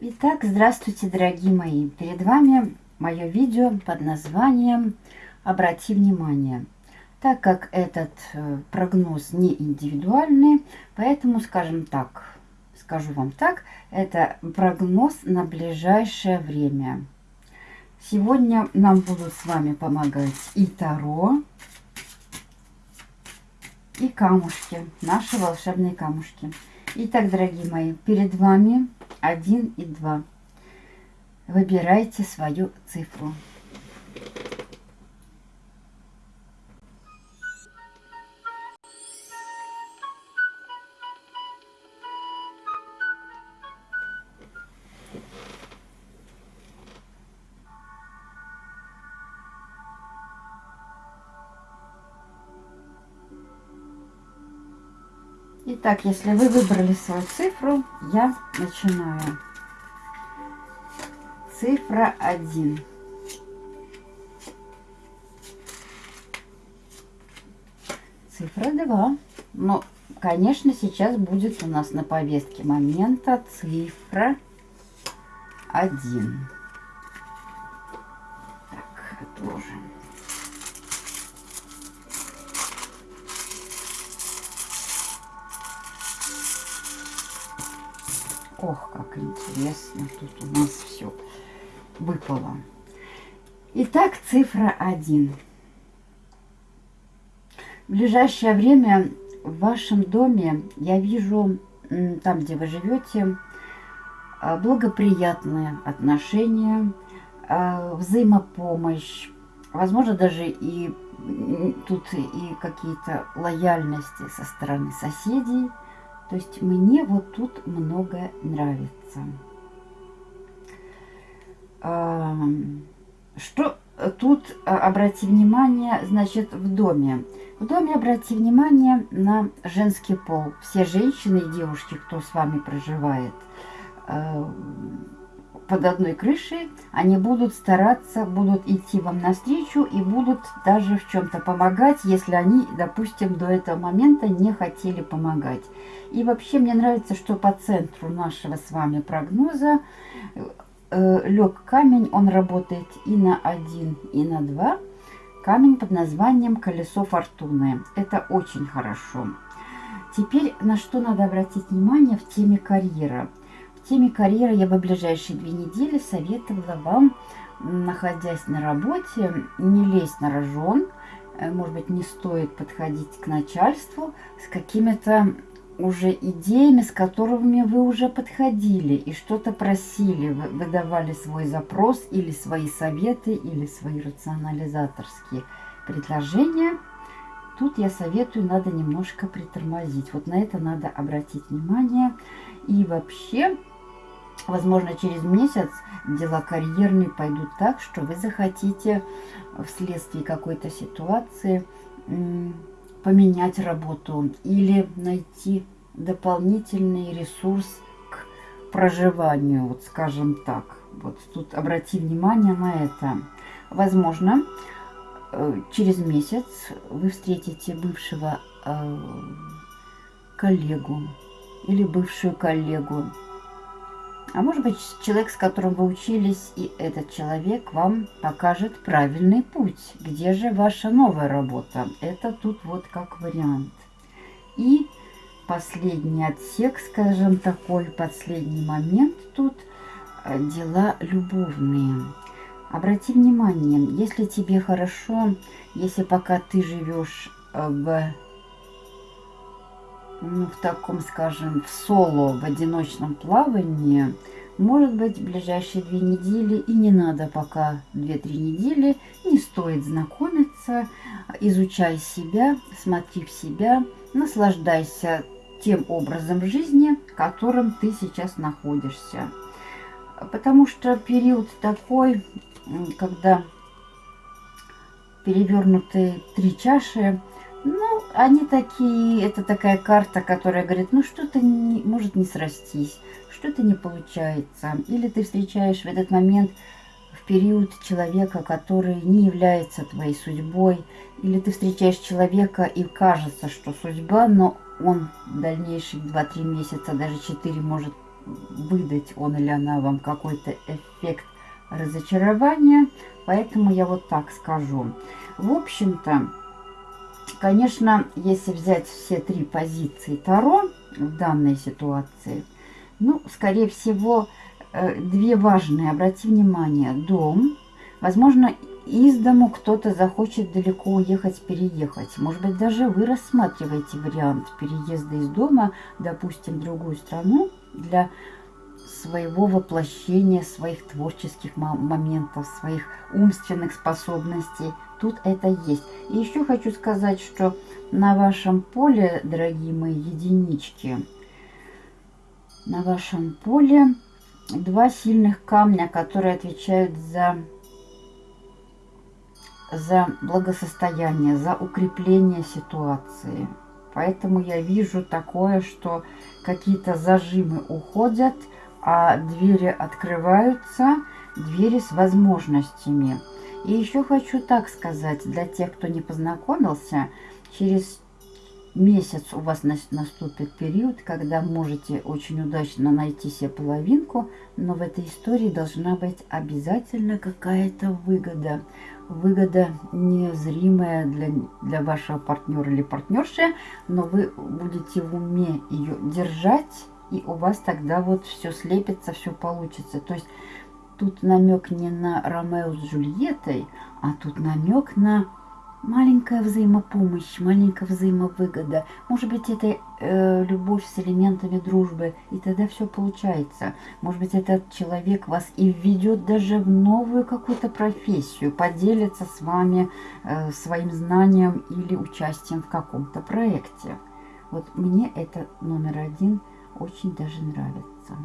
Итак, здравствуйте, дорогие мои! Перед вами мое видео под названием «Обрати внимание». Так как этот э, прогноз не индивидуальный, поэтому, скажем так, скажу вам так, это прогноз на ближайшее время. Сегодня нам будут с вами помогать и Таро, и камушки, наши волшебные камушки. Итак, дорогие мои, перед вами 1 и 2. Выбирайте свою цифру. Итак, если вы выбрали свою цифру, я начинаю. Цифра 1. Цифра 2. Но, конечно, сейчас будет у нас на повестке момента цифра 1. Так, отложим. Ох, как интересно, тут у нас все выпало. Итак, цифра 1. В ближайшее время в вашем доме я вижу, там, где вы живете, а, благоприятные отношения, а, взаимопомощь, возможно, даже и тут и какие-то лояльности со стороны соседей – то есть мне вот тут многое нравится. Что тут, а, обрати внимание, значит, в доме. В доме обрати внимание на женский пол. Все женщины и девушки, кто с вами проживает, под одной крышей, они будут стараться, будут идти вам навстречу и будут даже в чем-то помогать, если они, допустим, до этого момента не хотели помогать. И вообще мне нравится, что по центру нашего с вами прогноза э, лег камень, он работает и на один, и на два. Камень под названием колесо фортуны. Это очень хорошо. Теперь на что надо обратить внимание в теме карьера теме карьеры я бы ближайшие две недели советовала вам, находясь на работе, не лезть на рожон. Э, может быть, не стоит подходить к начальству с какими-то уже идеями, с которыми вы уже подходили и что-то просили, вы выдавали свой запрос или свои советы, или свои рационализаторские предложения. Тут я советую, надо немножко притормозить. Вот на это надо обратить внимание. И вообще Возможно, через месяц дела карьерные пойдут так, что вы захотите вследствие какой-то ситуации поменять работу или найти дополнительный ресурс к проживанию, вот скажем так. Вот тут обрати внимание на это. Возможно, э, через месяц вы встретите бывшего э, коллегу или бывшую коллегу, а может быть, человек, с которым вы учились, и этот человек вам покажет правильный путь. Где же ваша новая работа? Это тут вот как вариант. И последний отсек, скажем, такой последний момент тут э, дела любовные. Обрати внимание, если тебе хорошо, если пока ты живешь э, в ну, в таком, скажем, в соло, в одиночном плавании, может быть, в ближайшие две недели, и не надо пока 2-3 недели, не стоит знакомиться, изучай себя, смотри в себя, наслаждайся тем образом жизни, в котором ты сейчас находишься. Потому что период такой, когда перевернутые три чаши, ну, они такие, это такая карта, которая говорит, ну что-то может не срастись, что-то не получается. Или ты встречаешь в этот момент, в период человека, который не является твоей судьбой. Или ты встречаешь человека и кажется, что судьба, но он в дальнейшие 2-3 месяца, даже 4 может выдать он или она вам какой-то эффект разочарования. Поэтому я вот так скажу. В общем-то, конечно, если взять все три позиции Таро в данной ситуации, ну, скорее всего, э, две важные. Обрати внимание, дом. Возможно, из дому кто-то захочет далеко уехать, переехать. Может быть, даже вы рассматриваете вариант переезда из дома, допустим, в другую страну для своего воплощения, своих творческих моментов, своих умственных способностей. Тут это есть. И еще хочу сказать, что на вашем поле, дорогие мои единички, на вашем поле два сильных камня, которые отвечают за за благосостояние, за укрепление ситуации. Поэтому я вижу такое, что какие-то зажимы уходят, а двери открываются, двери с возможностями. И еще хочу так сказать, для тех, кто не познакомился, через месяц у вас наступит период, когда можете очень удачно найти себе половинку, но в этой истории должна быть обязательно какая-то выгода выгода незримая для, для вашего партнера или партнерши, но вы будете в уме ее держать, и у вас тогда вот все слепится, все получится. То есть тут намек не на Ромео с Джульеттой, а тут намек на маленькая взаимопомощь, маленькая взаимовыгода. Может быть, это э, любовь с элементами дружбы, и тогда все получается. Может быть, этот человек вас и введет даже в новую какую-то профессию, поделится с вами э, своим знанием или участием в каком-то проекте. Вот мне это номер один очень даже нравится.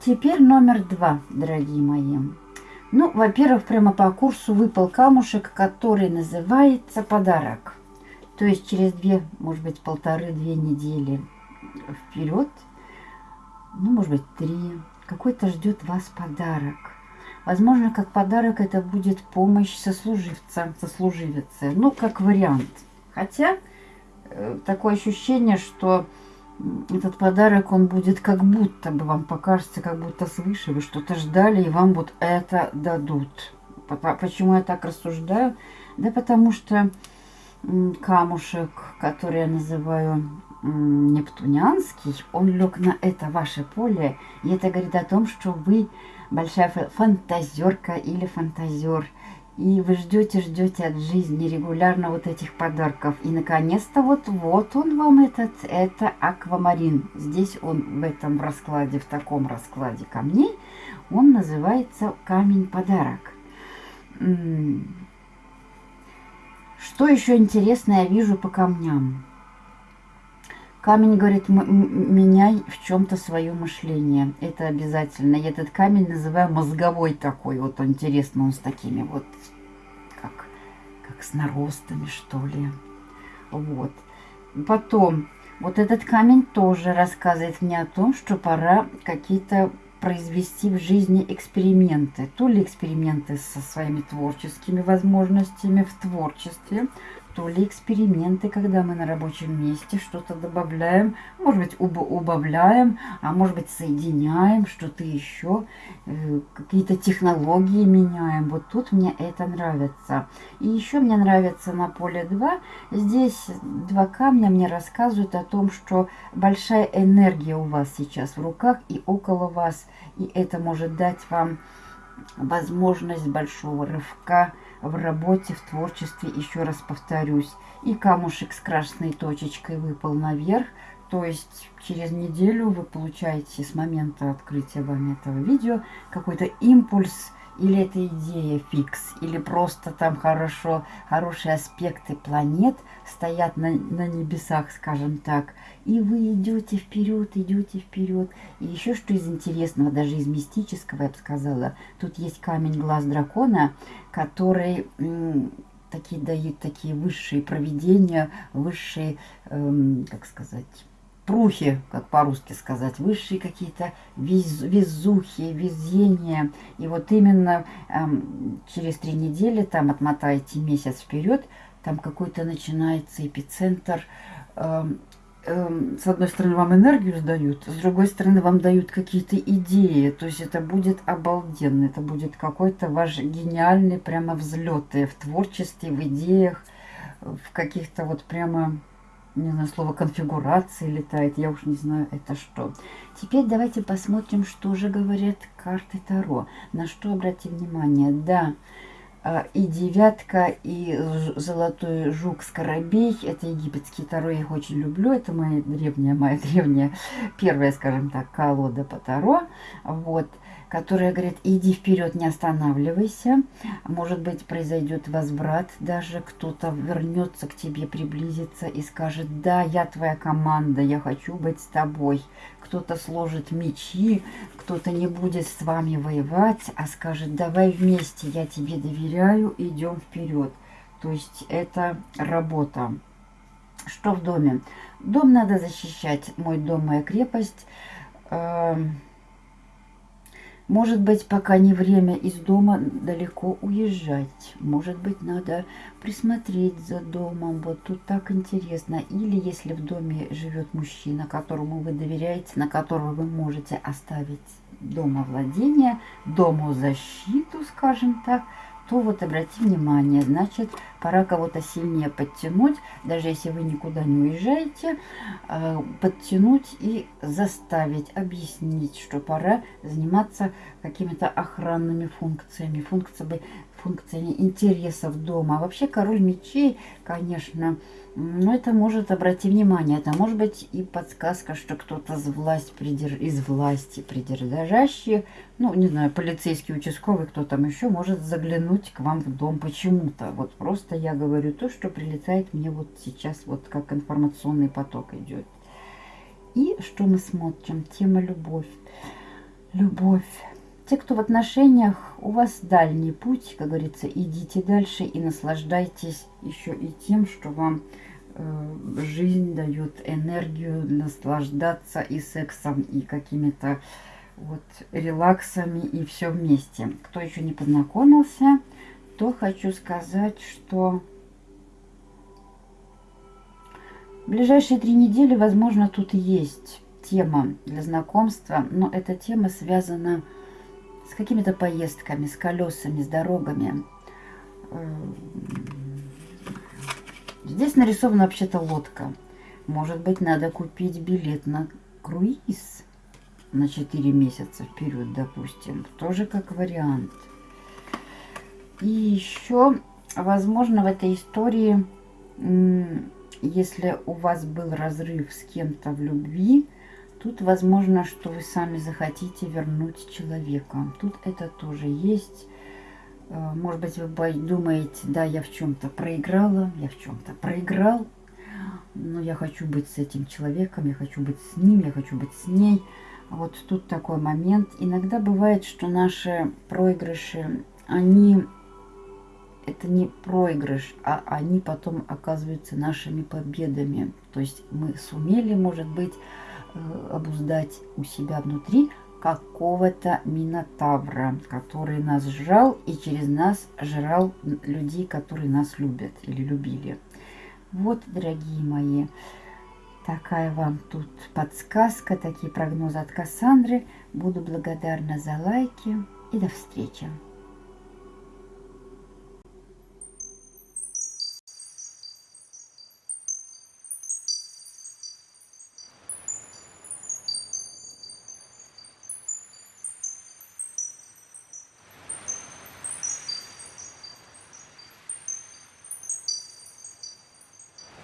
Теперь номер два, дорогие мои. Ну, во-первых, прямо по курсу выпал камушек, который называется подарок. То есть через две, может быть, полторы-две недели вперед, ну, может быть, три, какой-то ждет вас подарок. Возможно, как подарок это будет помощь сослуживца, сослуживицы. Ну, как вариант. Хотя, э, такое ощущение, что этот подарок, он будет как будто бы вам покажется, как будто свыше вы что-то ждали, и вам вот это дадут. Почему я так рассуждаю? Да потому что камушек, который я называю нептунианский, он лег на это ваше поле, и это говорит о том, что вы большая фантазерка или фантазер – и вы ждете, ждете от жизни регулярно вот этих подарков. И наконец-то вот, вот он вам этот, это аквамарин. Здесь он в этом раскладе, в таком раскладе камней, он называется камень-подарок. Что еще интересное я вижу по камням? Камень говорит, меняй в чем-то свое мышление. Это обязательно. Я этот камень называю мозговой такой. Вот интересно, он с такими вот, как с наростами, что ли. Вот. Потом, вот этот камень тоже рассказывает мне о том, что пора какие-то произвести в жизни эксперименты. То ли эксперименты со своими творческими возможностями в творчестве, то ли эксперименты, когда мы на рабочем месте что-то добавляем, может быть, уб убавляем, а может быть, соединяем что-то еще, э, какие-то технологии меняем. Вот тут мне это нравится. И еще мне нравится на поле 2. Здесь два камня мне рассказывают о том, что большая энергия у вас сейчас в руках и около вас. И это может дать вам возможность большого рывка, в работе, в творчестве, еще раз повторюсь. И камушек с красной точечкой выпал наверх. То есть через неделю вы получаете с момента открытия вами этого видео какой-то импульс или это идея фикс, или просто там хорошо, хорошие аспекты планет стоят на, на небесах, скажем так, и вы идете вперед, идете вперед. И еще что из интересного, даже из мистического, я бы сказала, тут есть камень глаз дракона, который такие дают такие высшие проведения, высшие, эм, как сказать, прухи, как по-русски сказать, высшие какие-то вез, везухи, везения. И вот именно эм, через три недели, там отмотайте месяц вперед, там какой-то начинается эпицентр. Эм, эм, с одной стороны вам энергию сдают, с другой стороны вам дают какие-то идеи. То есть это будет обалденно, это будет какой-то ваш гениальный прямо взлет в творчестве, в идеях, в каких-то вот прямо не знаю, слово конфигурации летает, я уж не знаю, это что. Теперь давайте посмотрим, что же говорят карты Таро. На что обратим внимание. Да, и девятка, и золотой жук скоробей. Это египетские Таро, я их очень люблю. Это моя древняя, моя древняя, первая, скажем так, колода по Таро. Вот которая говорит, иди вперед, не останавливайся. Может быть, произойдет возврат, даже кто-то вернется к тебе, приблизится и скажет, да, я твоя команда, я хочу быть с тобой. Кто-то сложит мечи, кто-то не будет с вами воевать, а скажет, давай вместе, я тебе доверяю, идем вперед. То есть это работа. Что в доме? Дом надо защищать. Мой дом, моя крепость. Эм, может быть, пока не время из дома далеко уезжать. Может быть, надо присмотреть за домом. Вот тут так интересно. Или если в доме живет мужчина, которому вы доверяете, на которого вы можете оставить дома владения, дому защиту, скажем так – то вот обрати внимание, значит, пора кого-то сильнее подтянуть, даже если вы никуда не уезжаете, э, подтянуть и заставить, объяснить, что пора заниматься какими-то охранными функциями, функциями, функциями интересов дома. А вообще король мечей, конечно, но это может, обрати внимание, это может быть и подсказка, что кто-то из, из власти придержащий, ну, не знаю, полицейский, участковый, кто там еще, может заглянуть к вам в дом почему-то. Вот просто я говорю то, что прилетает мне вот сейчас, вот как информационный поток идет. И что мы смотрим? Тема любовь. Любовь. Те, кто в отношениях, у вас дальний путь, как говорится, идите дальше и наслаждайтесь еще и тем, что вам Э, жизнь дает энергию наслаждаться и сексом, и какими-то вот релаксами, и все вместе. Кто еще не познакомился, то хочу сказать, что в ближайшие три недели, возможно, тут есть тема для знакомства, но эта тема связана с какими-то поездками, с колесами, с дорогами э, Здесь нарисована вообще-то лодка. Может быть, надо купить билет на круиз на 4 месяца вперед, допустим. Тоже как вариант. И еще, возможно, в этой истории, если у вас был разрыв с кем-то в любви, тут возможно, что вы сами захотите вернуть человека. Тут это тоже есть. Э, может быть, вы думаете, да, я в чем-то проиграла, я в чем-то проиграл, но я хочу быть с этим человеком, я хочу быть с ним, я хочу быть с ней. Вот тут такой момент. Иногда бывает, что наши проигрыши, они, это не проигрыш, а они потом оказываются нашими победами. То есть мы сумели, может быть, обуздать у себя внутри какого-то минотавра, который нас жрал и через нас жрал людей, которые нас любят или любили. Вот, дорогие мои, такая вам тут подсказка, такие прогнозы от Кассандры. Буду благодарна за лайки и до встречи.